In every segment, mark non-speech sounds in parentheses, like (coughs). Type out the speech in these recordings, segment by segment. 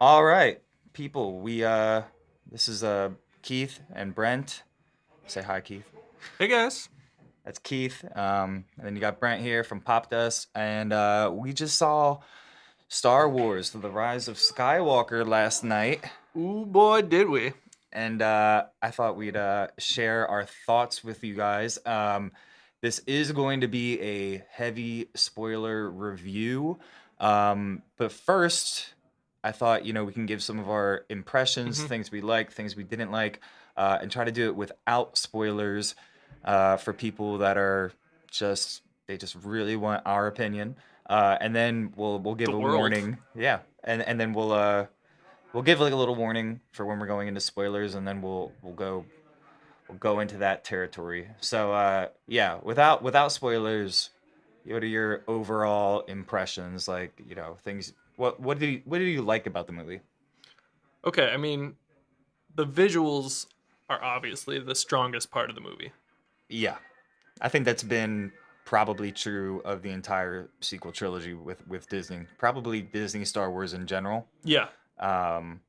All right, people. We uh, this is uh Keith and Brent. Say hi, Keith. Hey guys. That's Keith. Um, and then you got Brent here from Popdust, and uh, we just saw Star Wars: The Rise of Skywalker last night, Ooh boy, did we. and uh, I thought we'd uh, share our thoughts with you guys. Um, this is going to be a heavy spoiler review, um, but first, I thought you know we can give some of our impressions, Mhm. things we like, things we didn't like, uh, and try to do it without spoilers uh, for people that are just they just really want our opinion. Uh, and then we'll we'll give The a world. warning. Yeah, and and then we'll uh we'll give like a little warning for when we're going into spoilers, and then we'll we'll go we'll go into that territory. So uh, yeah, without without spoilers, what are your overall impressions? Like you know things. What what do you, what do you like about the movie? Okay, I mean, the visuals are obviously the strongest part of the movie. Yeah, I think that's been probably true of the entire sequel trilogy with with Disney. Probably Disney Star Wars in general. Yeah, Um,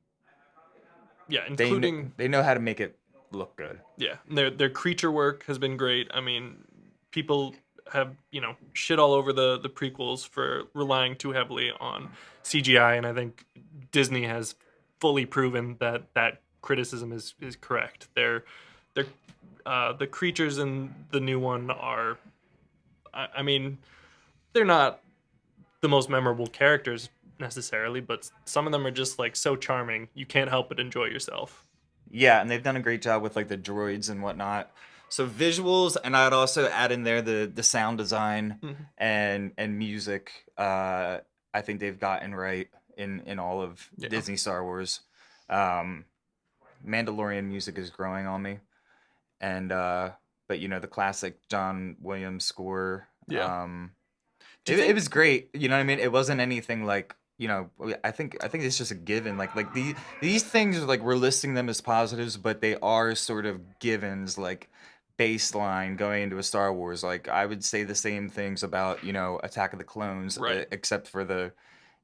yeah, they including they know how to make it look good. yeah, their their creature work has been great. I mean, people have you know shit all over the the prequels for relying too heavily on CGI, and I think Disney has fully proven that that criticism is is correct. They're they're uh, the creatures in the new one are, I, I mean, they're not the most memorable characters necessarily, but some of them are just like so charming you can't help but enjoy yourself. Yeah, and they've done a great job with like the droids and whatnot. So visuals, and I'd also add in there the the sound design Mhm. and and music. Uh, I think they've gotten right in in all of Yeah. Disney Star Wars. Um, Mandalorian music is growing on me, and uh, but you know the classic John Williams score. Yeah. Um, it, it was great. You know what I mean? It wasn't anything like you know. I think I think it's just a given. Like like these these things are like we're listing them as positives, but they are sort of givens. Like baseline going into a Star Wars. Like I would say the same things about you know Attack of the Clones, uh, Right. except for the,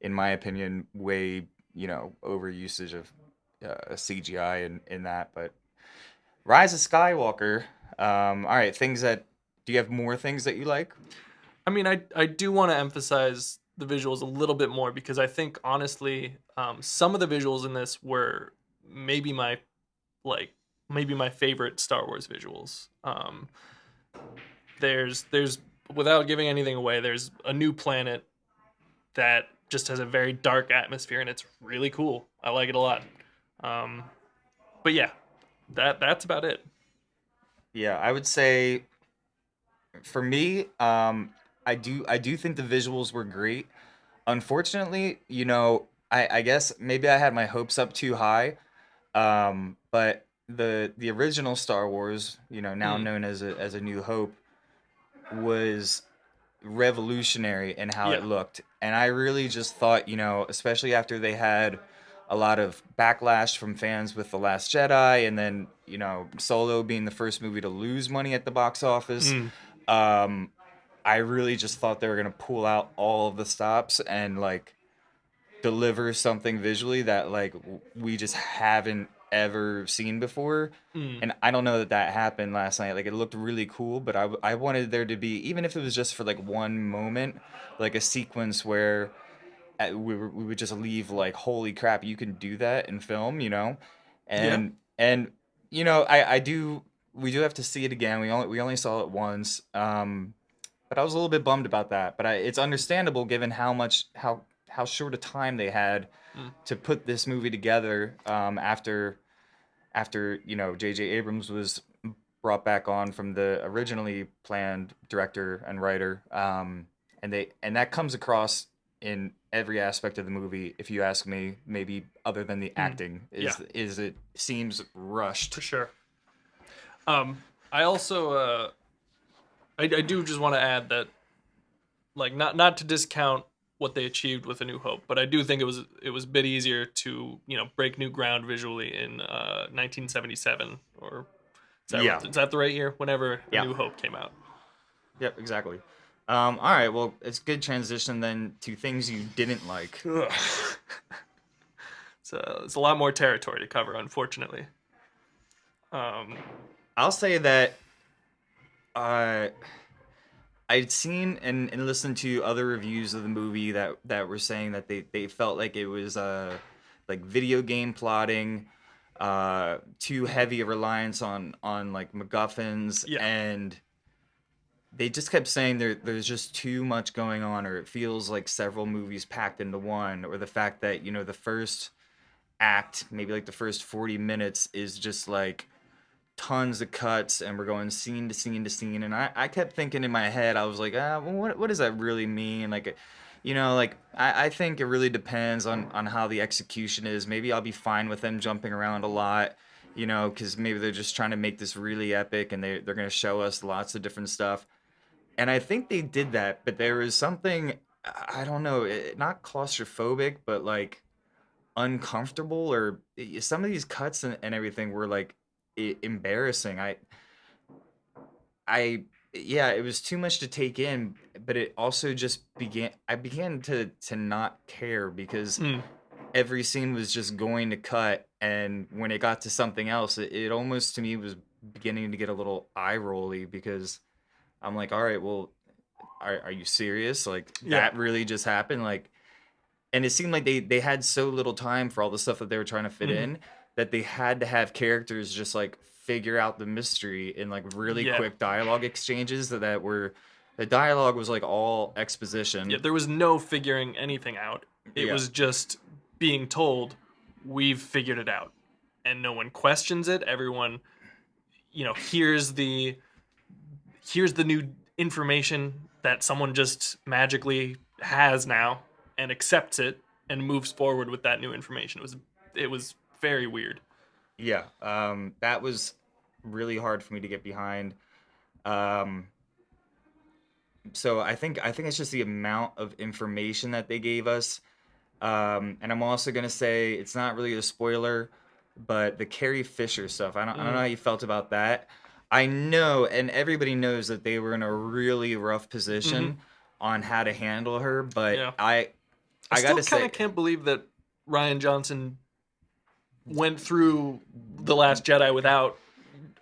in my opinion, way you know overusage of uh, CGI in in that. But Rise of Skywalker. Um, all right, things that. Do you have more things that you like? I mean, I I do want to emphasize the visuals a little bit more because I think honestly, um, some of the visuals in this were maybe my like maybe my favorite Star Wars visuals. Um, there's there's without giving anything away, there's a new planet that just has a very dark atmosphere and it's really cool. I like it a lot. Um, but yeah, that that's about it. Yeah, I would say for me, um, I do I do think the visuals were great. Unfortunately, you know, I, I guess maybe I had my hopes up too high. Um, but the the original Star Wars, you know, now Mm. known as a as a New Hope, was revolutionary in how Yeah. it looked. And I really just thought, you know, especially after they had a lot of backlash from fans with The Last Jedi and then, you know, Solo being the first movie to lose money at the box office. Mm. Um I really just thought they were going to pull out all of the stops and like deliver something visually that like we just haven't ever seen before Mm. and I don't know that that happened last night. Like it looked really cool, but I, I wanted there to be even if it was just for like one moment, like a sequence where uh, we were, we would just leave like holy crap, you can do that in film, you know, and and you know I I do we do have to see it again. We only we only saw it once, um, but I was a little bit bummed about that. But I, it's understandable given how much how how short a time they had Mm. to put this movie together um, after after you know J.J. Abrams was brought back on from the originally planned director and writer, um, and they and that comes across in every aspect of the movie. If you ask me, maybe other than the acting, is Yeah. is it seems rushed. For sure. Um, I also uh, I, I do just want to add that, like, not not to discount what they achieved with A New Hope, but I do think it was it was a bit easier to you know break new ground visually in uh, 1977 or is that, Yeah. is that the right year? Whenever Yeah. A New Hope came out. Yep, exactly. Um, all right, well, it's good transition then to things you didn't like. (laughs) So it's a lot more territory to cover, unfortunately. Um, I'll say that uh, I'd seen and, and listened to other reviews of the movie that, that were saying that they, they felt like it was uh, like video game plotting, uh, too heavy a reliance on on like MacGuffins, Yeah. and they just kept saying there there's just too much going on, or it feels like several movies packed into one, or the fact that you know the first act, maybe like the first 40 minutes, is just like tons of cuts and we're going scene to scene to scene and I, I kept thinking in my head I was like ah what, what does that really mean? Like you know like I, I think it really depends on on how the execution is. Maybe I'll be fine with them jumping around a lot you know because maybe they're just trying to make this really epic and they, they're going to show us lots of different stuff. And I think they did that but there was something I don't know it, not claustrophobic but like uncomfortable or eh, some of these cuts and, and everything were like embarrassing. I i yeah it was too much to take in but it also just began i began to to not care because mm, every scene was just going to cut and when it got to something else it, it almost to me was beginning to get a little eye rolly because i'm like all right well are, are you serious? Like Yeah. that really just happened? Like and it seemed like they they had so little time for all the stuff that they were trying to fit Mhm. in that they had to have characters just like figure out the mystery in like really Yeah. quick dialogue exchanges that, that were the dialogue was like all exposition yeah, there was no figuring anything out. It Yeah. was just being told, "We've figured it out," and no one questions it. Everyone, you know, here's the here's the new information that someone just magically has now and accepts it and moves forward with that new information. It was it was very weird. Yeah, um, that was really hard for me to get behind. Um, so I think I think it's just the amount of information that they gave us. Um, and I'm also gonna say it's not really a spoiler, but the Carrie Fisher stuff. I don't I don't know Mm. how you felt about that. I know, and everybody knows that they were in a really rough position on how to handle her. But Mm-hmm. Yeah. I, I, I still gotta kind say, of can't believe that Rian Johnson went through the Last Jedi without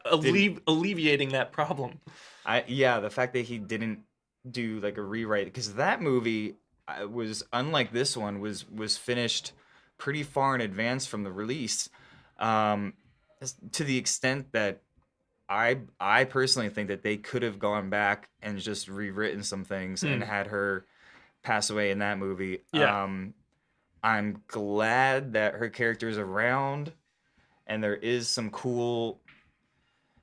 alle- alleviating that problem. I yeah, the fact that he didn't do like a rewrite because that movie was unlike this one was was finished pretty far in advance from the release, um, to the extent that I I personally think that they could have gone back and just rewritten some things and Hmm. had her pass away in that movie. Yeah. Um, I'm glad that her character is around, and there is some cool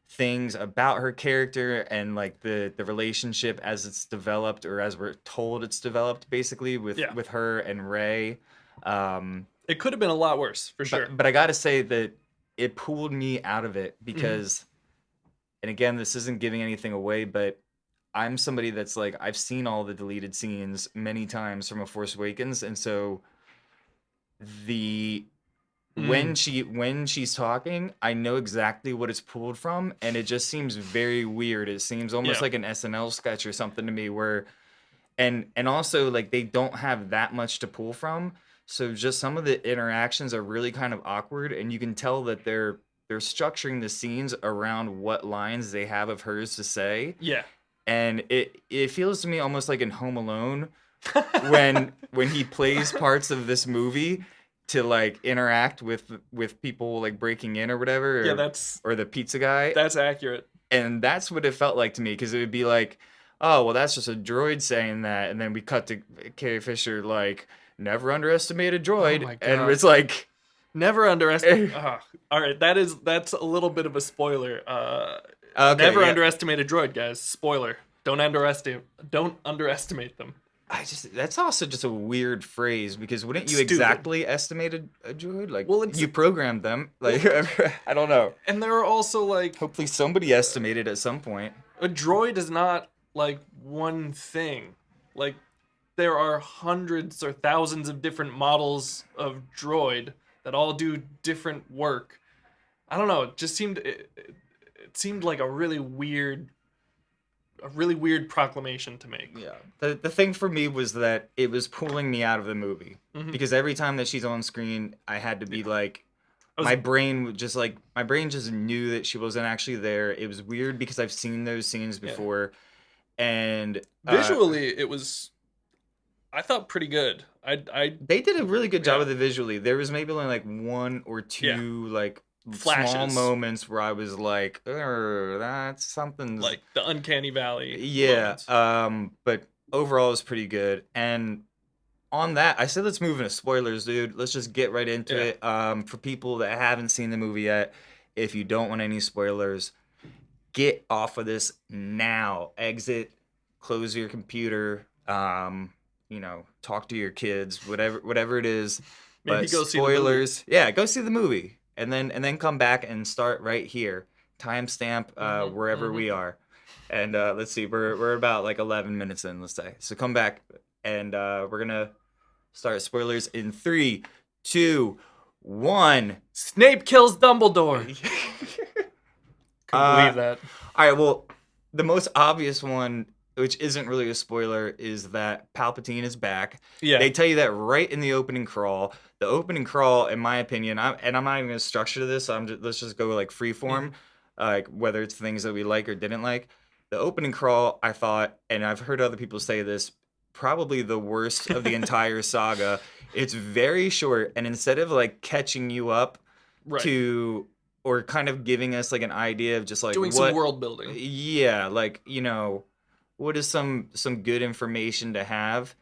things about her character and like the the relationship as it's developed or as we're told it's developed basically with Yeah. with her and Rey. Um, It could have been a lot worse, for sure. but I got to say that it pulled me out of it Mm-hmm. because, and again, this isn't giving anything away, but I'm somebody that's like I've seen all the deleted scenes many times from A Force Awakens, and so the Mm. when she when she's talking, I know exactly what it's pulled from, and it just seems very weird. It seems almost Yeah. like an SNL sketch or something to me, where and and also like they don't have that much to pull from so just some of the interactions are really kind of awkward and you can tell that they're they're structuring the scenes around what lines they have of hers to say yeah. and it it feels to me almost like in home alone when when he plays parts of this movie to like interact with with people like breaking in or whatever or, yeah, that's or the pizza guy that's accurate. and that's what it felt like to me because it would be like, oh well, that's just a droid saying that, and then we cut to Carrie Fisher like, never underestimate a droid, Oh my and it's like, Never underestimate. Ugh. (laughs) all right, that is that's a little bit of a spoiler. Uh, okay, never yeah. underestimate a droid, guys. Spoiler. Don't underestimate. Don't underestimate them. I just that's also just a weird phrase because wouldn't you Stupid. exactly estimate a, a droid? Like, Well, you programmed them. Like, (laughs) I don't know. And there are also like Hopefully, somebody estimated at some point. a droid is not like one thing. Like there are hundreds or thousands of different models of droid that all do different work. I don't know. It just seemed it, it, it seemed like a really weird a really weird proclamation to make. Yeah. The the thing for me was that it was pulling me out of the movie Mhm. because every time that she's on screen, I had to be like was- my brain would just like my brain just knew that she wasn't actually there. It was weird because I've seen those scenes Yeah. before and uh, Visually, it was, I thought pretty good. I I they did a really good job Yeah. with it visually. There was maybe only like one or two Yeah. Like small moments where I was like, "Er, that's something like the uncanny valley. Yeah, moments. um, but overall it's pretty good. And on that, I said let's move into spoilers, dude. Let's just get right into Yeah. it. Um, for people that haven't seen the movie yet, if you don't want any spoilers, get off of this now. Exit, close your computer. Um, you know, talk to your kids, whatever, whatever it is. Maybe but go see the movie. spoilers. Yeah, go see the movie, and then and then come back and start right here. Timestamp uh, Mhm, wherever we are. And uh, let's see, we're we're about like 11 minutes in, let's say. So come back, and uh, we're gonna start spoilers in three, two, one. Snape kills Dumbledore. (laughs) Couldn't Uh, believe that. All right, well, the most obvious one, which isn't really a spoiler, is that Palpatine is back. Yeah. They tell you that right in the opening crawl. The opening crawl, in my opinion, I'm, and I'm not even gonna structure this. I'm just, let's just go like free form, mm-hmm. like whether it's things that we like or didn't like. The opening crawl, I thought, and I've heard other people say this, probably the worst of the (laughs) entire saga. It's very short, and instead of like catching you up right. to or kind of giving us like an idea of just like Doing what some world building. yeah like you know what is some some good information to have?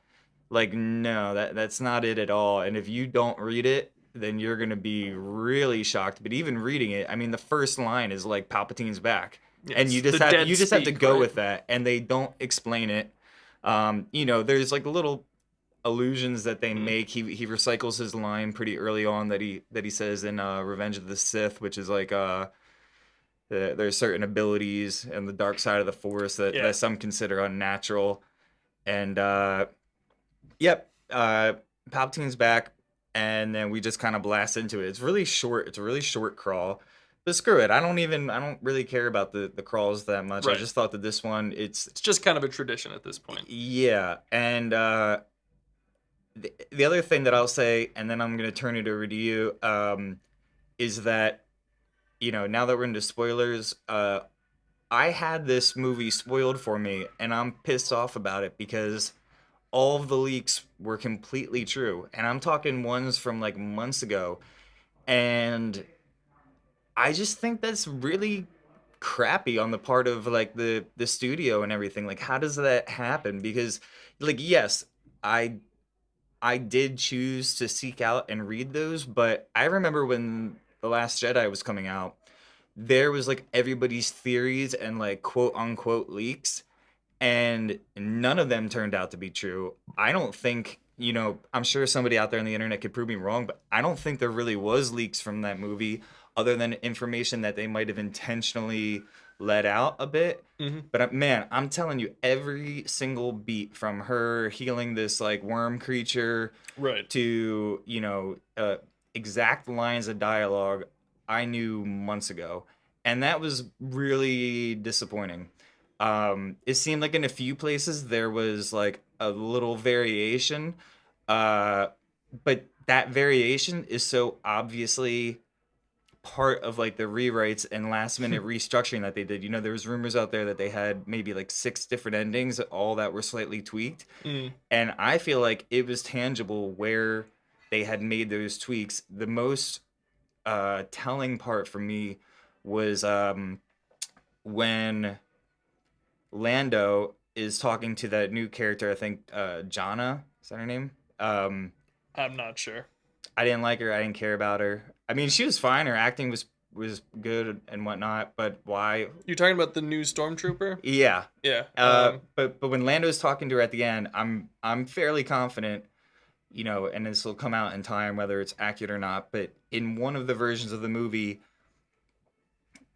Like no that that's not it at all. And if you don't read it then you're gonna be really shocked. But even reading it i mean the first line is like palpatine's back. And you just have you just have to go right? with that and they don't explain it. Um you know there's like little allusions that they Mhm. make. He he recycles his line pretty early on that he that he says in uh revenge of the sith which is like uh the, there's certain abilities and the dark side of the force that, Yeah. that some consider unnatural. And uh yep uh palpatine's back and then we just kind of blast into it. It's really short it's a really short crawl. But screw it i don't even i don't really care about the the crawls that much. I just thought that this one it's It's just kind of a tradition at this point. yeah, and uh, the the other thing that I'll say, and then I'm gonna turn it over to you, um, is that you know now that we're into spoilers, uh, I had this movie spoiled for me, and I'm pissed off about it because all of the leaks were completely true, and I'm talking ones from like months ago, and I just think that's really crappy on the part of like the the studio and everything. Like how does that happen? Because like yes i i did choose to seek out and read those but i remember when the last jedi was coming out there was like everybody's theories and like quote unquote leaks and none of them turned out to be true i don't think you know i'm sure somebody out there on the internet could prove me wrong but i don't think there really was leaks from that movie other than information that they might have intentionally let out a bit. Mhm. But uh, man, I'm telling you, every single beat from her healing this like worm creature Right. to you know uh, exact lines of dialogue I knew months ago, and that was really disappointing. Um, it seemed like in a few places there was like a little variation, uh, but that variation is so obviously part of like the rewrites and last minute restructuring that they did. You know, there was rumors out there that they had maybe like six different endings, all that were slightly tweaked Mm. and I feel like it was tangible where they had made those tweaks. The most uh, telling part for me was um, when Lando is talking to that new character. I think uh, Jannah is that her name? Um, I'm not sure. I didn't like her. I didn't care about her. I mean, she was fine. Her acting was was good and whatnot. But why? You're talking about the new stormtrooper? Yeah, Yeah. Uh, um, but but when Lando's talking to her at the end, I'm I'm fairly confident, you know, and this will come out in time whether it's accurate or not. But in one of the versions of the movie,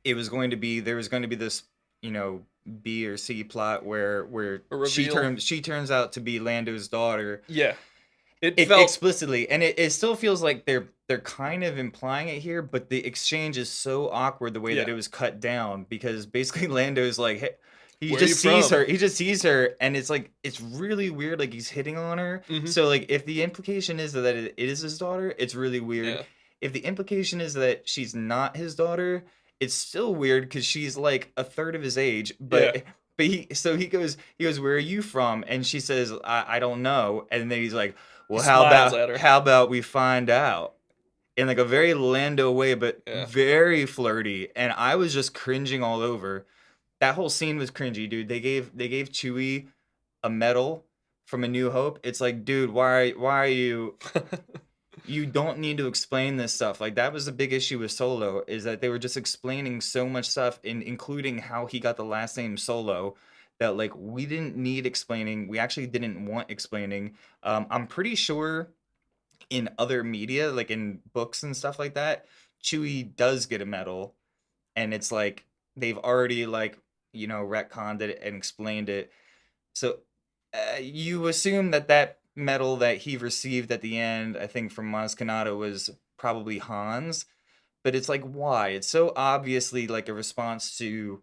it was going to be there was going to be this, you know, B or C plot where where she turns she turns out to be Lando's daughter yeah. It, it, felt explicitly, and it, it still feels like they're they're kind of implying it here, but the exchange is so awkward the way that it was cut down because basically (laughs) Lando's like, hey, he Where just sees from? her. He just sees her, and it's like it's really weird. Like he's hitting on her. Mhm. So like, if the implication is that it is his daughter, it's really weird. Yeah. If the implication is that she's not his daughter, it's still weird because she's like a third of his age. But Yeah. (laughs) but he so he goes he goes where are you from? And she says I, I don't know. And then he's like, well He how about how about we find out? In like a very Lando way, but Yeah. very flirty. And I was just cringing all over. That whole scene was cringy, dude. They gave they gave Chewie a medal from A New Hope. It's like, dude, why why are you (laughs) you don't need to explain this stuff. Like that was the big issue with Solo is that they were just explaining so much stuff, in, including how he got the last name Solo. That like we didn't need explaining. We actually didn't want explaining. Um, I'm pretty sure in other media, like in books and stuff like that, Chewie does get a medal, and it's like they've already like you know retconned it and explained it. So uh, you assume that that medal that he received at the end, I think from Maz Kanata, was probably Han's. But it's like, why? It's so obviously like a response to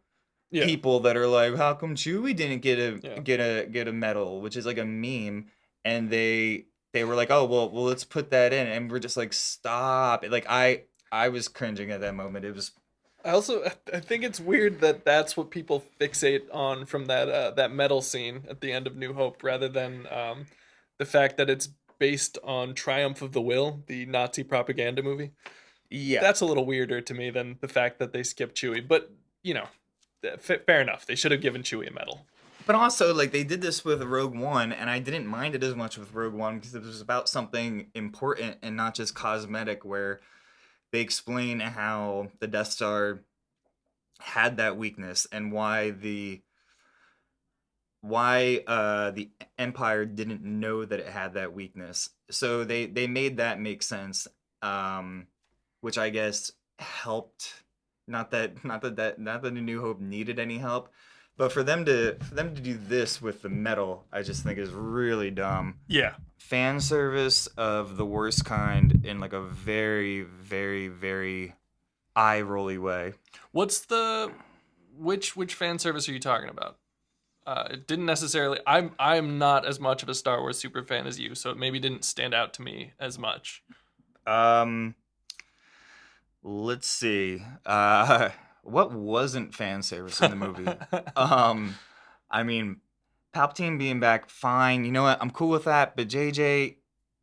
yeah. people that are like, how come Chewie didn't get a Yeah. get a get a medal, which is like a meme, and they they were like, oh well, well let's put that in, and we're just like, stop! Like I I was cringing at that moment. It was I also I think it's weird that that's what people fixate on from that uh, that medal scene at the end of New Hope, rather than um, the fact that it's based on Triumph of the Will, the Nazi propaganda movie. yeah. That's a little weirder to me than the fact that they skipped Chewie. But you know, f- fair enough. They should have given Chewie a medal. But also, like they did this with Rogue One, and I didn't mind it as much with Rogue One because it was about something important and not just cosmetic. Where they explain how the Death Star had that weakness and why the why uh the Empire didn't know that it had that weakness. So they they made that make sense, um, which I guess helped. Not that not that that not that the New Hope needed any help, but for them to for them to do this with the medal, I just think is really dumb. Yeah. Fan service of the worst kind in like a very very very eye rolly way. What's the which which fan service are you talking about? Uh, it didn't necessarily. I'm I'm not as much of a Star Wars super fan as you, so it maybe didn't stand out to me as much. Um, let's see. Uh, (laughs) what wasn't fan service in the movie? um, I mean, Palpatine being back, fine. You know what? I'm cool with that. But JJ,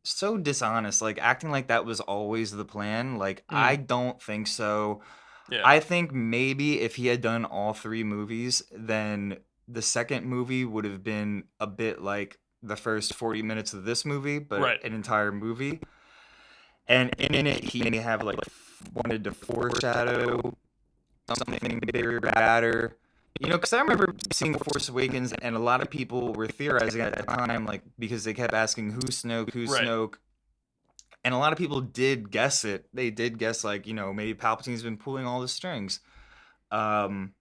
so dishonest. Like acting like that was always the plan. Like Mm. I don't think so. yeah. I think maybe if he had done all three movies, then the second movie would have been a bit like the first 40 minutes of this movie, but Right. an entire movie. And in it, he may have like wanted to foreshadow something bigger, badder. You know, because I remember seeing Force Awakens, and a lot of people were theorizing at the time, like because they kept asking who's Snoke, who's Right. Snoke, and a lot of people did guess it. They did guess like you know maybe Palpatine's been pulling all the strings, um,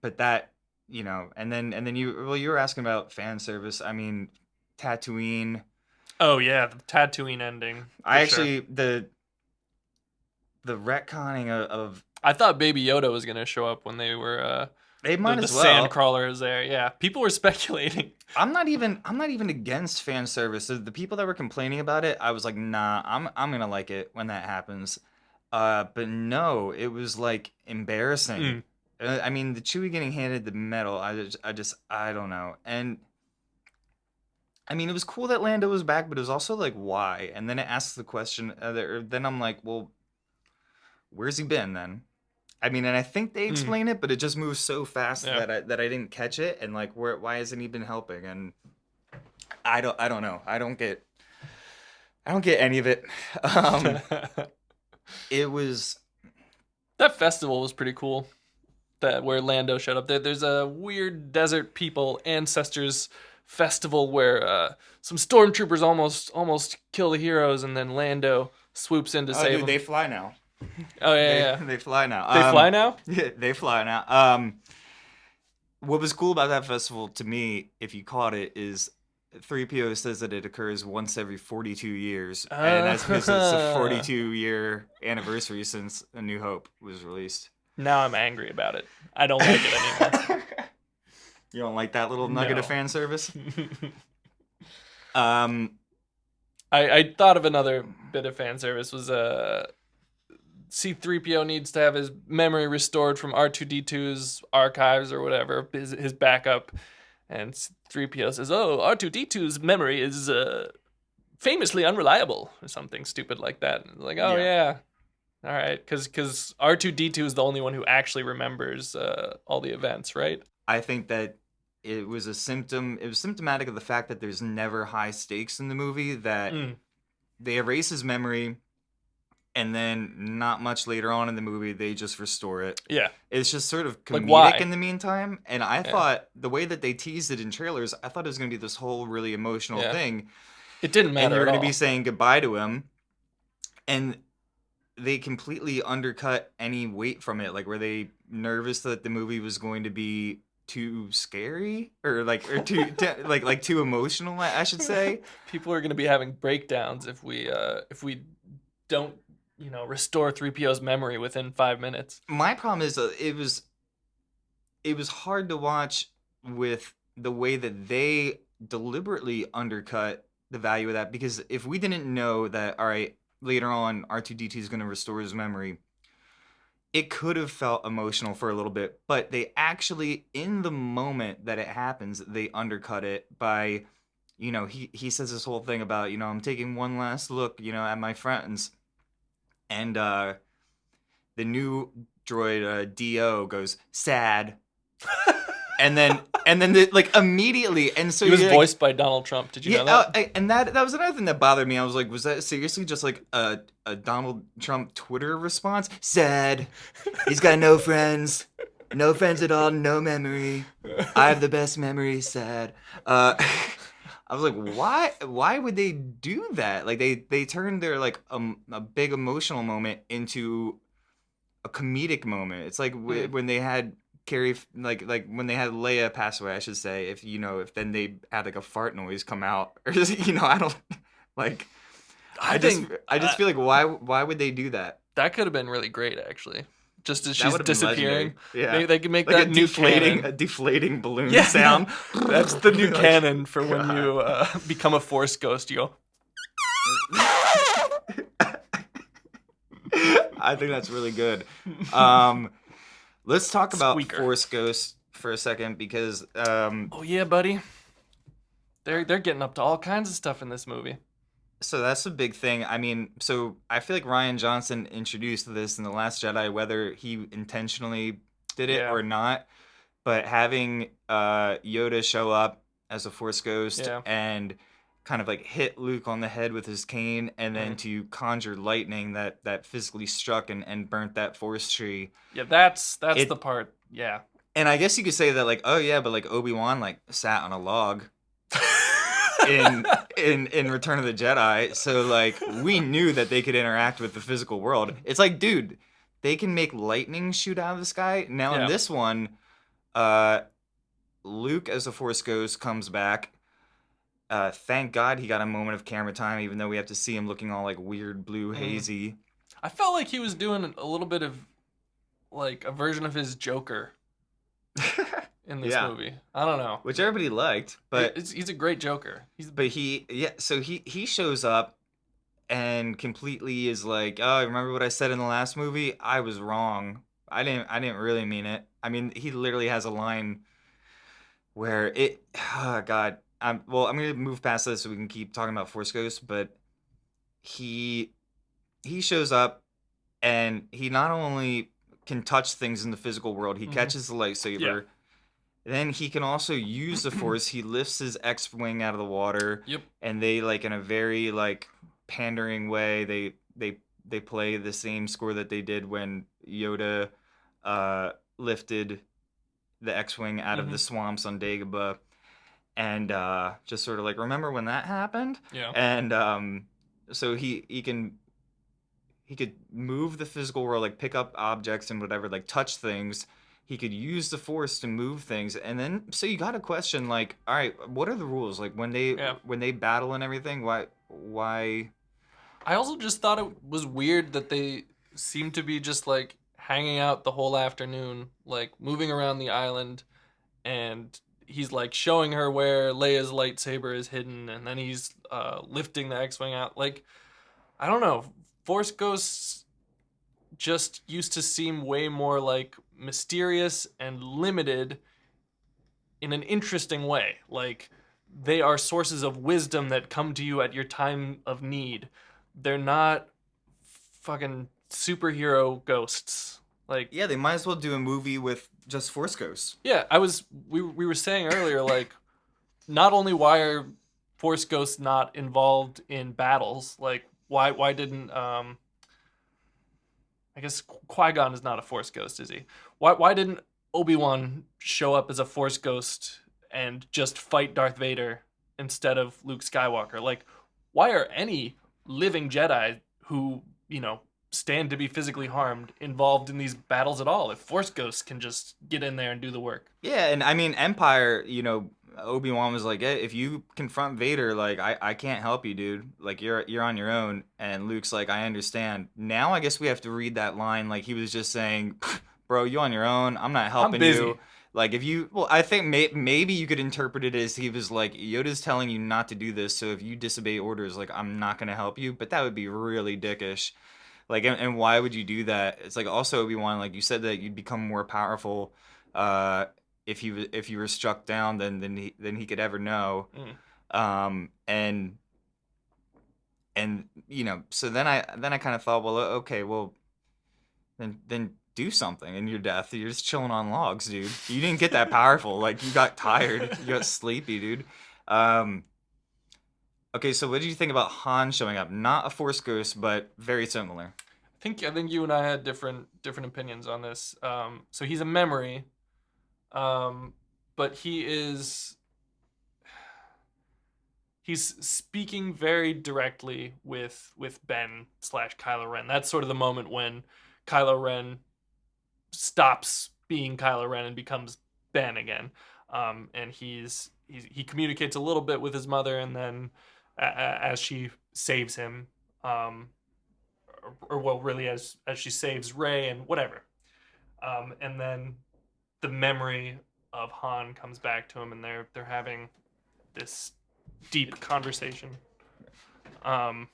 but that you know, and then and then you well you were asking about fan service. I mean, Tatooine. oh yeah, the Tatooine ending. I for sure. actually the the retconning of, of I thought Baby Yoda was gonna show up when they were uh, they the, might the as well. Sandcrawler is there. Yeah, people were (laughs) speculating. I'm not even I'm not even against fan service. The the people that were complaining about it, I was like, nah, I'm I'm gonna like it when that happens. Uh, but no, it was like embarrassing. Mm. I mean, the Chewie getting handed the medal, I just, I just, I don't know. And I mean, it was cool that Lando was back, but it was also like, why? And then it asks the question. Uh, then I'm like, well, where's he been then? I mean, and I think they Mm. explain it, but it just moves so fast Yeah. that I that I didn't catch it. And like, where, why hasn't he been helping? And I don't, I don't know. I don't get, I don't get any of it. (laughs) Um, (laughs) it was that festival was pretty cool. That where Lando showed up. There, there's a weird desert people ancestors festival where uh, some stormtroopers almost almost kill the heroes, and then Lando swoops in to oh, save dude, them. they fly now. Oh yeah, they, yeah. they fly now. They Um, fly now. (laughs) Yeah, they fly now. Um, what was cool about that festival to me, if you caught it, is 3PO says that it occurs once every 42 years, and that's because it's a Ah. 42 year anniversary since A New Hope was released. Now I'm angry about it. I don't like it anymore. (laughs) you don't like that little nugget No. of fan service? (laughs) Um, I, I thought of another bit of fan service was uh C3PO needs to have his memory restored from R2D2's archives or whatever, his, his backup. And 3PO says, "Oh, R2D2's memory is uh, famously unreliable," or something stupid like that. And like, "Oh yeah, all right," because because R2D2 is the only one who actually remembers uh, all the events, right? I think that it was a symptom. It was symptomatic of the fact that there's never high stakes in the movie. That Mm. they erase his memory, and then not much later on in the movie they just restore it. Yeah, It's just sort of Like, comedic why? in the meantime. And I thought the way that they teased it in trailers, I thought it was going to be this whole really emotional Yeah. thing. it didn't and matter you're at going to be saying goodbye to him and they completely undercut any weight from it like were they nervous that the movie was going to be too scary or like or too (laughs) t- like like too emotional i I should say (laughs) people are going to be having breakdowns if we uh if we don't you know restore 3PO's memory within 5 minutes. my problem is that it was it was hard to watch with the way that they deliberately undercut the value of that because if we didn't know that all right later on r2d2 is going to restore his memory it could have felt emotional for a little bit but they actually in the moment that it happens they undercut it by you know he he says this whole thing about you know i'm taking one last look you know at my friends and uh the new droid uh, D-O goes sad (laughs) and then and then the, like immediately and so he was like- voiced by Donald Trump. Did you yeah, know that? uh, I- and that that was another thing that bothered me. I was like, was that seriously just like a a Donald Trump Twitter response? Sad. He's got no friends, no friends at all, no memory. I have the best memory. Sad. Uh, (laughs) I was like, why? Why would they do that? Like they they turned their like um, a big emotional moment into a comedic moment. It's like w- Mm. when they had Carrie, like like when they had Leia pass away. I should say, if you know, if then they had like a fart noise come out, (laughs) or you know, I don't like. I, I just think I just uh, feel like why why would they do that? that could have been really great actually. Just as she's disappearing. Yeah. They, they can make like that a new deflating canon. a deflating balloon Yeah. sound. That's the new (laughs) canon for when you uh, become a force ghost. You go, (laughs) I think that's really good. Um, let's talk about Squeaker. Force Ghost for a second because um, "Oh yeah, buddy." They're they're getting up to all kinds of stuff in this movie. So that's a big thing. I mean, so I feel like Rian Johnson introduced this in the Last Jedi, whether he intentionally did it Yeah. or not. But having uh, Yoda show up as a Force Ghost Yeah. and kind of like hit Luke on the head with his cane, and then Mhm. to conjure lightning that that physically struck and, and burnt that Force tree. Yeah, that's that's It- the part. Yeah. And I guess you could say that like, oh yeah, but like Obi Wan like sat on a log in in in Return of the Jedi, so like we knew that they could interact with the physical world. It's like, dude, they can make lightning shoot out of the sky. Now Yeah. in this one, uh, Luke as a Force Ghost comes back. Uh, thank God he got a moment of camera time, even though we have to see him looking all like weird, blue, Mhm. hazy. I felt like he was doing a little bit of like a version of his Joker (laughs) in this Yeah. movie. I don't know. Which everybody liked, but It's- he's a great Joker. He's but he yeah so he he shows up and completely is like oh remember what i said in the last movie i was wrong i didn't i didn't really mean it i mean he literally has a line where it (sighs) oh god i'm well i'm gonna move past this so we can keep talking about force ghost but he he shows up and he not only can touch things in the physical world he Mhm. catches the lightsaber then he can also use the (clears throat) force. He lifts his x-wing out of the water. Yep. and they like in a very like pandering way they they they play the same score that they did when yoda uh lifted the x-wing out of the swamps on dagobah. And uh just sort of like remember when that happened? Yeah. and um so he he can he could move the physical world like pick up objects and whatever like touch things he could use the force to move things and then so you got to question like all right what are the rules like when they Yeah. when they battle and everything why why I also just thought it was weird that they seemed to be just like hanging out the whole afternoon, like moving around the island, and he's like showing her where Leia's lightsaber is hidden, and then he's uh, lifting the X-wing out. Like, I don't know, Force Ghosts just used to seem way more like mysterious and limited in an interesting way. Like, they are sources of wisdom that come to you at your time of need. They're not fucking superhero ghosts. Like Yeah, they might as well do a movie with just Force Ghosts. yeah, I was we we were saying earlier (laughs) like not only why are force ghosts not involved in battles, like why why didn't um I guess Qui-Gon is not a force ghost, is he? Why why didn't Obi-Wan show up as a force ghost and just fight Darth Vader instead of Luke Skywalker? Like why are any living Jedi who, you know, stand to be physically harmed involved in these battles at all if force ghosts can just get in there and do the work Yeah, and I mean Empire, you know, Obi Wan was like, hey, if you confront Vader, like I, I can't help you, dude. Like you're you're on your own. And Luke's like, I understand. Now I guess we have to read that line like he was just saying, bro, you on your own. I'm not helping busy. you. Like if you, well, I think may, maybe you could interpret it as he was like, Yoda's telling you not to do this, so if you disobey orders, like I'm not gonna help you. But that would be really dickish. Like, and, and why would you do that? It's like also Obi Wan, like you said that you'd become more powerful, uh, if you if you were struck down than than he than he could ever know. Mm. Um, and and you know, so then I then I kind of thought, well, okay, well, then then do something in your death. You're just chilling on logs, dude. You didn't get that powerful. (laughs) Like you got tired, you got sleepy, dude. Um, okay, so what did you think about Han showing up? Not a Force ghost, but very similar. i think i think you and i had different different opinions on this um so he's a memory um but he is he's speaking very directly with with ben slash kylo ren that's sort of the moment when kylo ren stops being kylo ren and becomes ben again. Um and he's, he's he communicates a little bit with his mother and then a- a- as she saves him um or, or well really as as she saves rey and whatever. Um and then the memory of han comes back to him and they're they're having this deep conversation. Um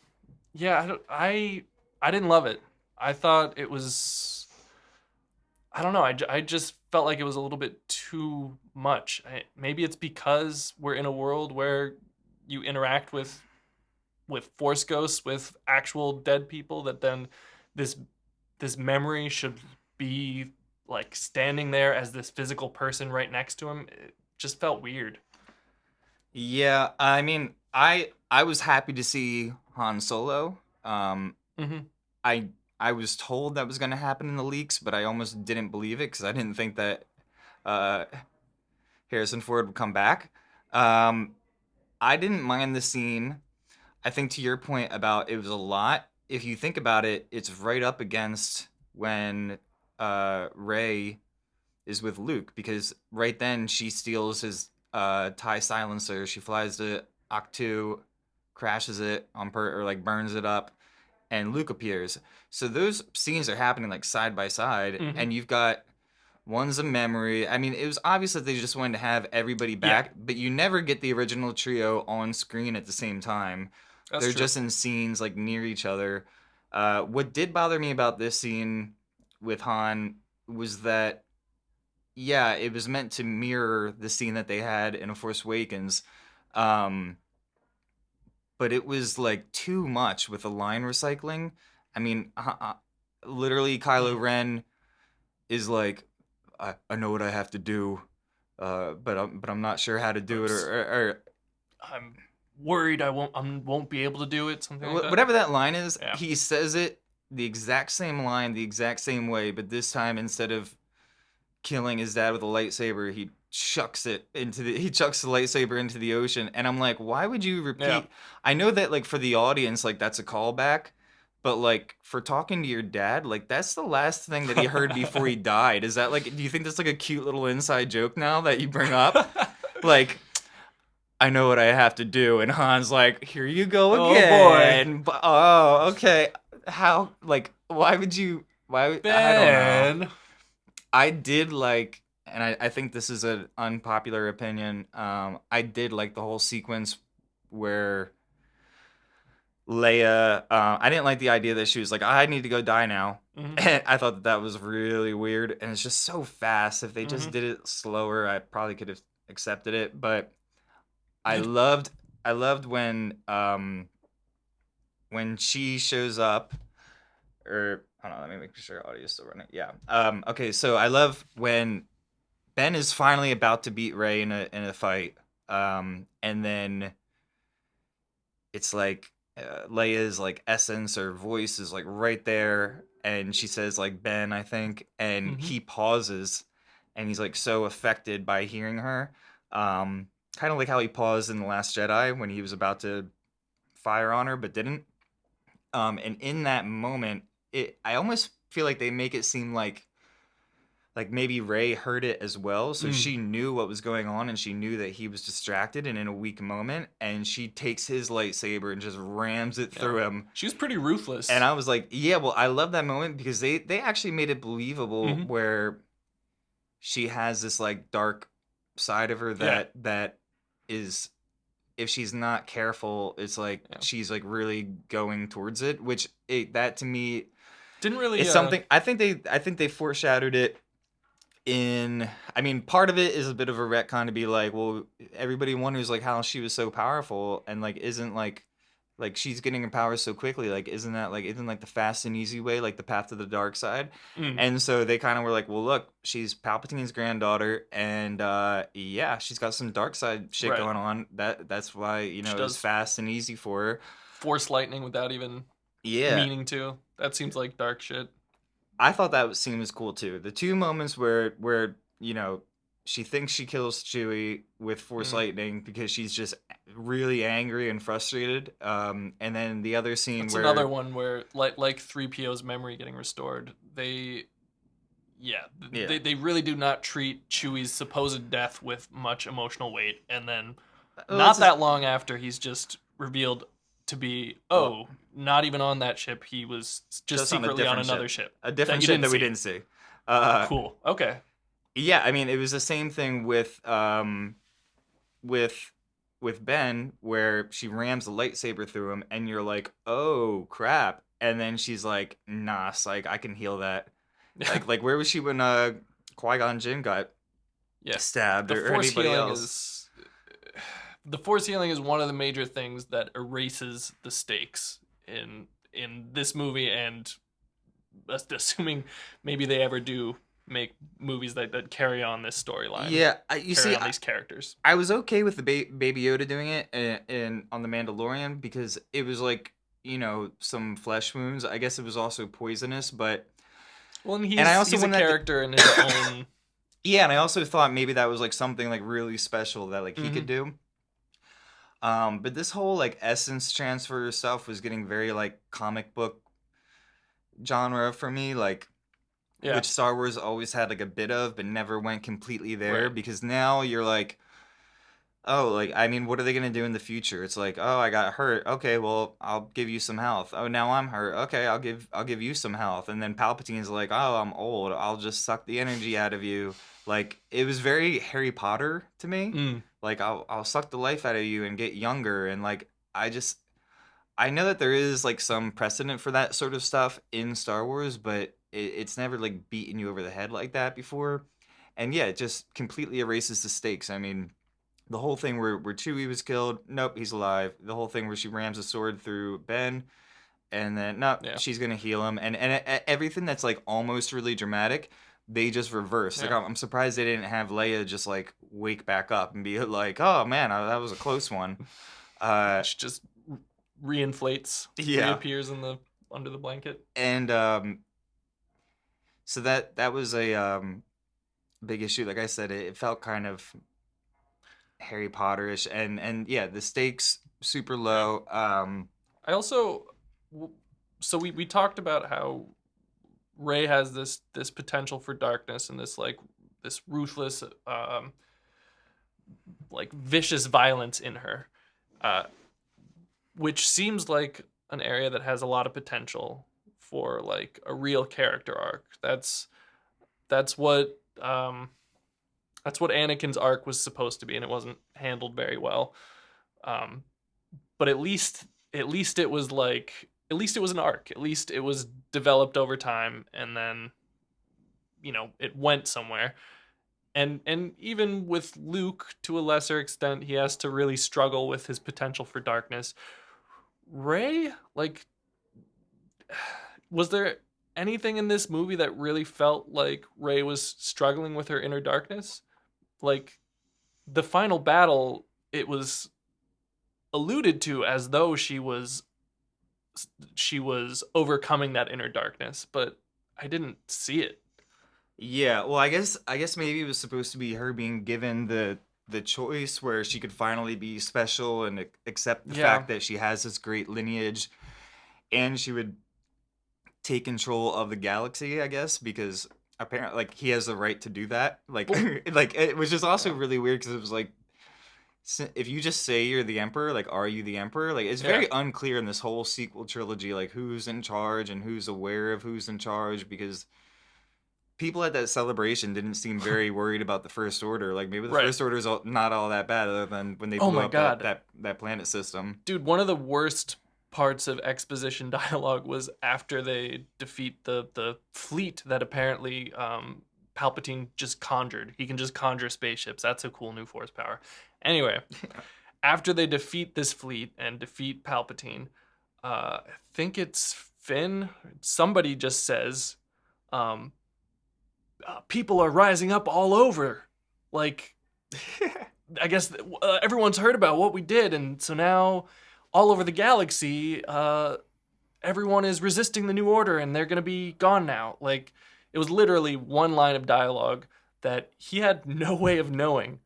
yeah i i i didn't love it. I thought it was i don't know I, I just felt like it was a little bit too much I, maybe it's because we're in a world where you interact with with force ghosts with actual dead people that then this this memory should be like standing there as this physical person right next to him it just felt weird Yeah, I mean, I I was happy to see Han Solo. Um, mm-hmm. I I was told that was going to happen in the leaks, but I almost didn't believe it because I didn't think that uh, Harrison Ford would come back. Um, I didn't mind the scene. I think to your point about it was a lot. If you think about it, it's right up against when uh, Rey is with Luke because right then she steals his uh, tie silencer. She flies to Ahch-To, crashes it on per or like burns it up, and Luke appears. So those scenes are happening like side by side, Mhm. and you've got one's a memory. I mean, it was obvious that they just wanted to have everybody back, but you never get the original trio on screen at the same time. That's They're true. just in scenes like near each other. Uh, what did bother me about this scene with Han was that, yeah, it was meant to mirror the scene that they had in A Force Awakens, um, but it was like too much with the line recycling. I mean, uh, uh, literally, Kylo Ren is like, I, I know what I have to do, uh, but I'm but I'm not sure how to do it, or, or, or i'm worried i won't i won't be able to do it something like that. whatever that line is, Yeah. he says it the exact same line, the exact same way, but this time instead of killing his dad with a lightsaber, he chucks it into the he chucks the lightsaber into the ocean, and I'm like, why would you repeat? Yeah. I know that like for the audience, like that's a callback. But like for talking to your dad, like that's the last thing that he heard before he (laughs) died. Is that like do you think that's like a cute little inside joke now that you bring up? (laughs) like I know what I have to do, and Han's like, "Here you go Oh, boy. again." Oh, okay. How? Like, why would you? Why? I don't know. Ben. I did like, and I, I think this is an unpopular opinion. Um, I did like the whole sequence where Leia. Uh, I didn't like the idea that she was like, I need to go die now. Mhm. (laughs) I thought that that was really weird, and it's just so fast. If they just Mhm. did it slower, I probably could have accepted it. But I loved, I loved when, um, when she shows up, or hold on, let me make sure audio is still running. Yeah. Um. Okay. So I love when Ben is finally about to beat Rey in a in a fight. Um. And then it's like uh, Leia's like essence or voice is like right there, and she says like Ben, I think, and Mhm. he pauses, and he's like so affected by hearing her. Um. Kind of like how he paused in the Last Jedi when he was about to fire on her, but didn't. Um. And in that moment, it I almost feel like they make it seem like like maybe Rey heard it as well, so Mm. she knew what was going on and she knew that he was distracted and in a weak moment and she takes his lightsaber and just rams it Yeah. through him. She was pretty ruthless. And I was like, yeah, well, I love that moment because they they actually made it believable Mhm. where she has this like dark side of her that that is if she's not careful, it's like Yeah. she's like really going towards it, which it, that to me didn't really. it's uh, something I think they I think they foreshadowed it in I mean part of it is a bit of a retcon to be like well everybody wonders like how she was so powerful and like isn't like like she's getting her powers so quickly like isn't that like isn't like the fast and easy way like the path to the dark side mm. and so they kind of were like well look she's Palpatine's granddaughter and uh yeah she's got some dark side shit Right. going on that that's why you know She it was fast and easy for her force lightning without even yeah meaning to. That seems like dark shit. I thought that scene was cool too. The two moments where where you know she thinks she kills Chewie with force Mm. lightning because she's just really angry and frustrated. Um, and then the other scene It's where another one where, like, like three PO's memory getting restored. They, yeah, Yeah. They, they really do not treat Chewie's supposed death with much emotional weight, and then Well, not that long after, he's just revealed to be oh, not even on that ship. He was just, Just secretly on, different another ship. a different shit didn't that we see. didn't see. Uh, cool. Okay. Yeah, I mean, it was the same thing with um, with with Ben, where she rams the lightsaber through him, and you're like, "Oh crap!" And then she's like, "Nah, like I can heal that." (laughs) Like, like where was she when uh, Qui Gon Jinn got yeah. stabbed the or, or anybody healing else? is the force healing is one of the major things that erases the stakes in in this movie and as- (laughs) assuming maybe they ever do make movies that, that carry on this storyline Yeah, I, you see, I, these characters I was okay with the ba- Baby Yoda doing it in, in on the Mandalorian because it was like you know some flesh wounds. I guess it was also poisonous, but well and he's, I also he's a character in his (coughs) own yeah, and I also thought maybe that was like something like really special that like he could mm-hmm. do. Um, but this whole like essence transfer stuff was getting very like comic book genre for me, like yeah which Star Wars always had like a bit of, but never went completely there. Right. Because now you're like, oh, like I mean, what are they gonna do in the future? It's like, oh, I got hurt. Okay, well, I'll give you some health. Oh, now I'm hurt. Okay, I'll give I'll give you some health. And then Palpatine's like, oh, I'm old. I'll just suck the energy out of you. Like it was very Harry Potter to me Mm, like I'll I'll suck the life out of you and get younger and like I just I know that there is like some precedent for that sort of stuff in Star Wars, but it, it's never like beaten you over the head like that before. And yeah, it just completely erases the stakes. I mean, the whole thing where where Chewie was killed, nope, he's alive. The whole thing where she rams a sword through Ben, and then no, Yeah. she's gonna heal him, and and e- everything that's like almost really dramatic, they just reverse. Like Yeah. I'm, I'm surprised they didn't have Leia just like wake back up and be like, oh man, uh, that was a close one. Uh, which just reinflates Yeah. reappears in the under the blanket and um, so that that was a um, big issue. Like I said, it, it felt kind of Harry Potterish, and and yeah, the stakes super low. Um, I also so we we talked about how Rey has this this potential for darkness and this like this ruthless um like vicious violence in her. Uh which seems like an area that has a lot of potential for like a real character arc. That's that's what um that's what Anakin's arc was supposed to be and it wasn't handled very well. Um but at least at least it was like at least it was an arc. At least it was developed over time and then you know, it went somewhere. And and even with Luke to a lesser extent, he has to really struggle with his potential for darkness. Rey, like was there anything in this movie that really felt like Rey was struggling with her inner darkness? Like the final battle, it was alluded to as though she was she was overcoming that inner darkness, but I didn't see it. Yeah, well, I guess I guess maybe it was supposed to be her being given the the choice where she could finally be special and accept the Yeah. fact that she has this great lineage and she would take control of the galaxy, I guess, because apparently like he has the right to do that. Like (laughs) like it was just also really weird because it was like if you just say you're the emperor, like are you the emperor? Like it's very unclear in this whole sequel trilogy like who's in charge and who's aware of who's in charge because people at that celebration didn't seem (laughs) very worried about the first order. Like maybe the Right. first order is not all that bad other than when they blew Oh up. That, that that planet system. Dude, one of the worst parts of exposition (laughs) dialogue was after they defeat the the fleet that apparently um, Palpatine just conjured. He can just conjure spaceships. That's a cool new force power. Anyway, (laughs) after they defeat this fleet and defeat Palpatine, uh, I think it's Finn. Somebody just says, um, uh, "People are rising up all over." Like (laughs) I guess uh, everyone's heard about what we did, and so now all over the galaxy, uh, everyone is resisting the new order, and they're gonna be gone now. Like it was literally one line of dialogue that he had (laughs) no way of knowing.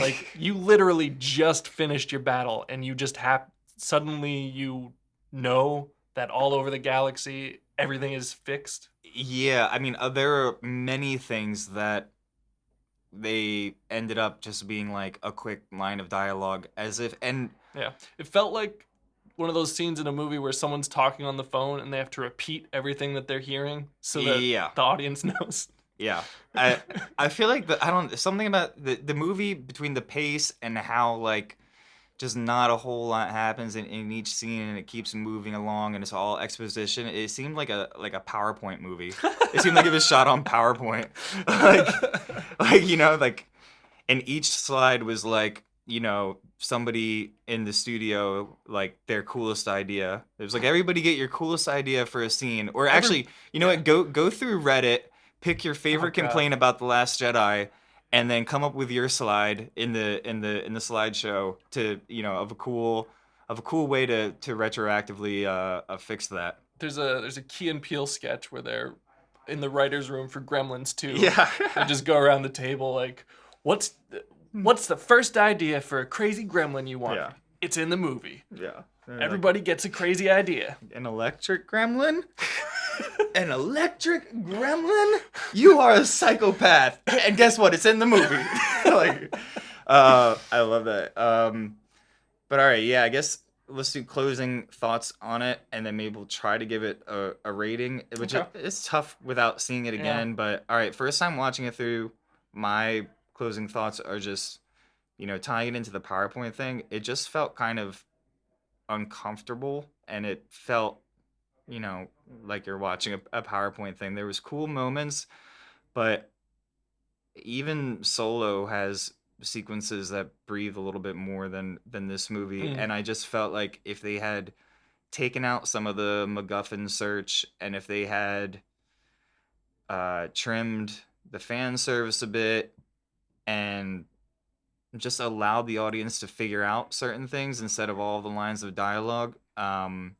Like (laughs) you literally just finished your battle, and you just hap- suddenly you know that all over the galaxy everything is fixed. Yeah, I mean, uh, there are many things that they ended up just being like a quick line of dialogue, as if, and Yeah, it felt like one of those scenes in a movie where someone's talking on the phone and they have to repeat everything that they're hearing so that yeah, the audience (laughs) knows. yeah. I I feel like the I don't something about the the movie between the pace and how like just not a whole lot happens in, in each scene and it keeps moving along and it's all exposition. It seemed like a like a PowerPoint movie. It seemed like it was shot on PowerPoint. (laughs) like like you know like and each slide was like you know somebody in the studio like their coolest idea it was like everybody get your coolest idea for a scene or actually you know what go go through reddit pick your oh, favorite Oh, complaint about the last jedi and then come up with your slide in the in the in the slideshow to you know of a cool of a cool way to to retroactively uh, uh fix that there's a there's a Key and Peele sketch where they're in the writers' room for Gremlins 2. yeah They just go around the table like, what's the, what's the first idea for a crazy gremlin you want? Yeah. It's in the movie. yeah Everybody gets a crazy idea. An electric gremlin? (laughs) (laughs) An electric gremlin? You are a psychopath. And guess what? It's in the movie. (laughs) like, uh, I love that. Um, but all right, yeah, I guess let's do closing thoughts on it, and then maybe we'll try to give it a, a rating, which Okay. it's tough without seeing it Yeah. again. But all right, first time watching it through, my closing thoughts are just, you know, tying it into the PowerPoint thing. It just felt kind of uncomfortable, and it felt you know, like you're watching a, a PowerPoint thing. There was cool moments, but even Solo has sequences that breathe a little bit more than than this movie. Mm. And I just felt like if they had taken out some of the MacGuffin search and if they had uh trimmed the fan service a bit and just allowed the audience to figure out certain things instead of all the lines of dialogue um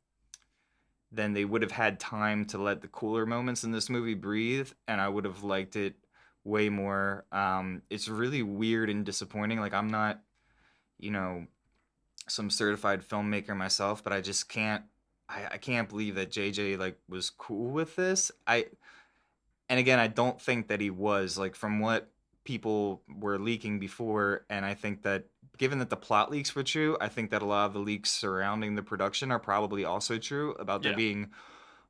then they would have had time to let the cooler moments in this movie breathe and i would have liked it way more. Um it's really weird and disappointing like i'm not you know some certified filmmaker myself but i just can't i, I can't believe that jj like was cool with this. I and again i don't think that he was like from what people were leaking before and i think that given that the plot leaks were true i think that a lot of the leaks surrounding the production are probably also true about there Yeah. being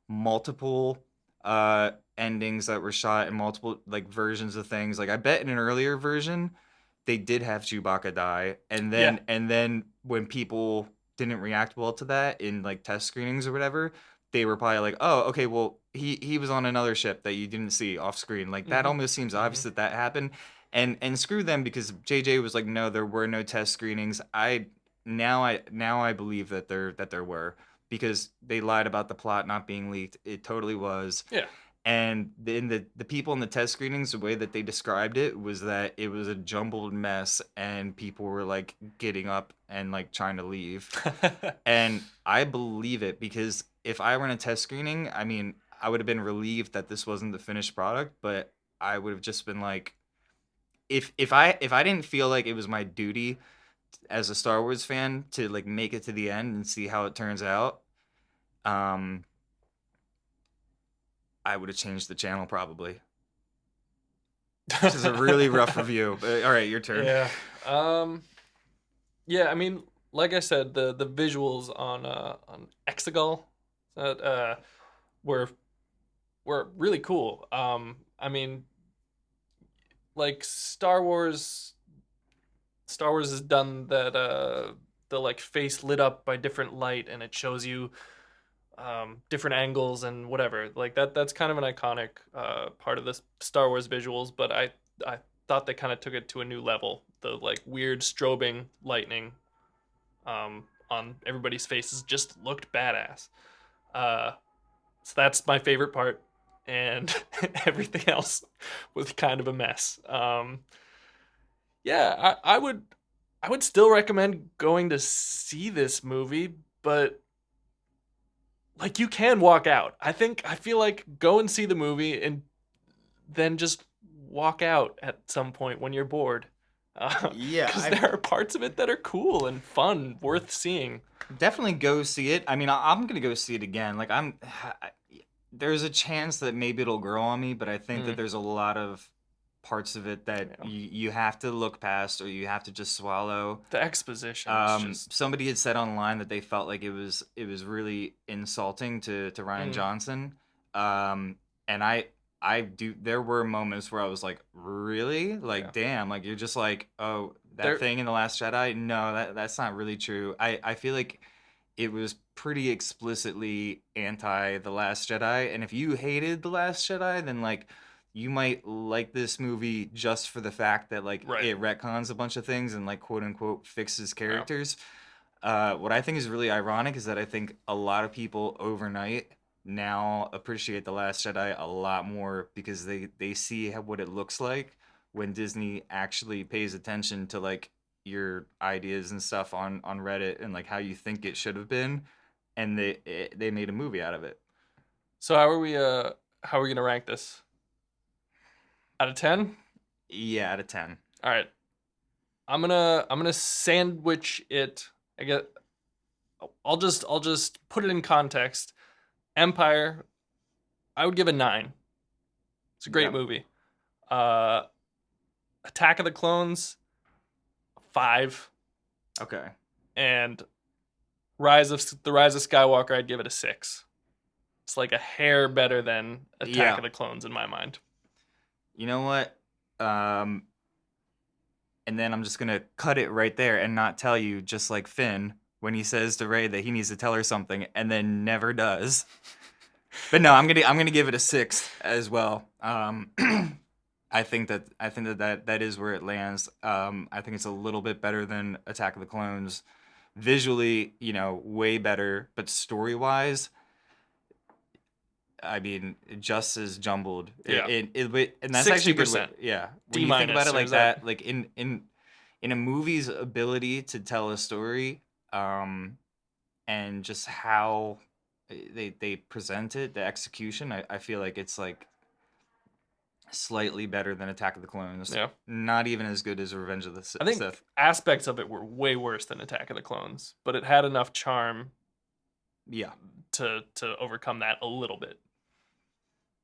multiple uh endings that were shot and multiple like versions of things. Like I bet in an earlier version they did have Chewbacca die, and then Yeah. and then when people didn't react well to that in like test screenings or whatever, they were probably like, "Oh, okay, well he he was on another ship that you didn't see off screen." Like that Mhm. almost seems obvious that that happened, and and screw them because JJ was like, "No, there were no test screenings." I now I now I believe that there that there were because they lied about the plot not being leaked. It totally was Yeah. and then the the people in the test screenings the way that they described it was that it was a jumbled mess and people were like getting up and like trying to leave (laughs) and i believe it because if i were in a test screening i mean i would have been relieved that this wasn't the finished product but i would have just been like if if i if i didn't feel like it was my duty as a star wars fan to like make it to the end and see how it turns out um I would have changed the channel probably. This is a really rough (laughs) review. But, all right, your turn. Yeah. Um Yeah, I mean, like I said, the the visuals on uh on Exegol that uh were were really cool. Um I mean like Star Wars Star Wars has done that uh the like face lit up by different light and it shows you um, different angles and whatever. Like that that's kind of an iconic uh, part of the Star Wars visuals, but I I thought they kind of took it to a new level. The like weird strobing lightning um, on everybody's faces just looked badass. Uh, so that's my favorite part, and (laughs) everything else was kind of a mess. Um, yeah, I, I would I would still recommend going to see this movie, but like you can walk out. I think I feel like go and see the movie and then just walk out at some point when you're bored. (laughs) Uh, Yeah, because there are parts of it that are cool and fun, worth seeing. Definitely go see it. I mean, I- I'm gonna go see it again. Like I'm, (sighs) I, there's a chance that maybe it'll grow on me, but I think Mm. that there's a lot of parts of it that Yeah. you, you have to look past or you have to just swallow. The exposition Um, just somebody had said online that they felt like it was it was really insulting to to Rian Mm. Johnson, um, and I I do. There were moments where I was like, really, like, Yeah. damn, like you're just like, oh, that There- thing in the Last Jedi. No, that that's not really true. I I feel like it was pretty explicitly anti the Last Jedi, and if you hated the Last Jedi, then like. You might like this movie just for the fact that like Right. it retcons a bunch of things and like quote unquote fixes characters. Uh, what I think is really ironic is that I think a lot of people overnight now appreciate the Last Jedi a lot more because they they see how, what it looks like when Disney actually pays attention to like your ideas and stuff on on Reddit and like how you think it should have been, and they it, they made a movie out of it. so. How are we? Uh, how are we gonna rank this? Out of ten? Yeah, out of ten. All right. I'm gonna I'm gonna sandwich it. I guess I'll just I'll just put it in context. Empire, I would give a nine. It's a great Yeah. movie. Uh, Attack of the Clones, five, Okay. and Rise of the Rise of Skywalker, I'd give it a six. It's like a hair better than Attack Yeah. of the Clones in my mind. You know what? Um, and then I'm just gonna cut it right there and not tell you, just like Finn when he says to Rey that he needs to tell her something and then never does. (laughs) But no, I'm gonna I'm gonna give it a six as well. Um, (clears throat) I think that I think that, that that is where it lands. Um, I think it's a little bit better than Attack of the Clones. Visually, you know, way better, but story wise, I mean, just as jumbled. Yeah. It, it, it- and that's actually a good way- 60%. Yeah. D When you think about it like that- that, like in in in a movie's ability to tell a story, um, and just how they they present it, the execution, I, I feel like it's like slightly better than Attack of the Clones. Yeah. Not even as good as Revenge of the Sith. I think Sith. aspects of it were way worse than Attack of the Clones, but it had enough charm Yeah. to to overcome that a little bit.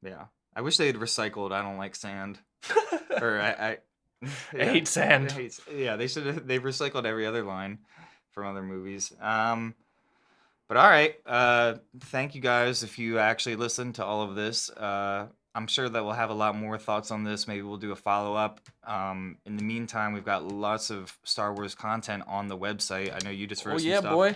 Yeah. I wish they had recycled I don't like sand. (laughs) Or I I, I hate sand. I hate- yeah, they should have they've recycled every other line from other movies. Um But all right, uh, thank you guys if you actually listened to all of this. Uh, I'm sure that we'll have a lot more thoughts on this. Maybe we'll do a follow up. Um, in the meantime, we've got lots of Star Wars content on the website. I know you just wrote Oh yeah, stuff. boy.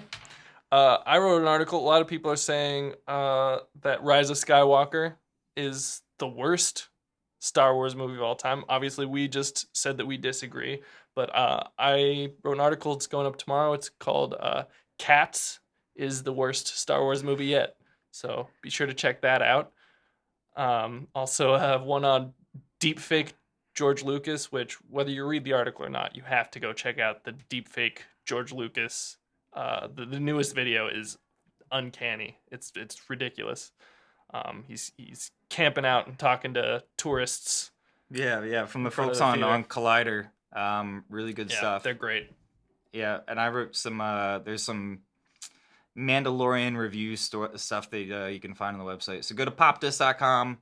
Uh, I wrote an article. A lot of people are saying uh, that Rise of Skywalker is the worst Star Wars movie of all time. Obviously, we just said that we disagree, but uh, I wrote an article. It's going up tomorrow. It's called uh, "Cats is the worst Star Wars movie yet." So be sure to check that out. Um, also, have one on deepfake George Lucas, which whether you read the article or not, you have to go check out the deepfake George Lucas uh, the, the newest video is uncanny. It's it's ridiculous. Um, he's he's camping out and talking to tourists. Yeah, yeah, from the In front of folks the on theater. on Collider. Um, really good Yeah, stuff. they're great. Yeah, and I wrote some. Uh, there's some Mandalorian review stuff that uh, you can find on the website. So go to popdust.com,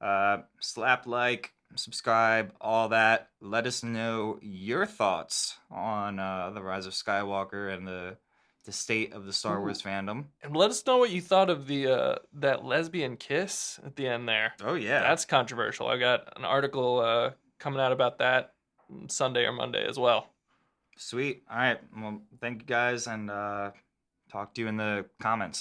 uh, slap like, subscribe, all that. Let us know your thoughts on uh, the Rise of Skywalker and the the state of the Star Ooh. Wars fandom. And let us know what you thought of the uh, that lesbian kiss at the end there. Oh yeah, That's controversial. I got an article uh, coming out about that Sunday or Monday as well. sweet. All right, well, thank you guys, and uh, talk to you in the comments.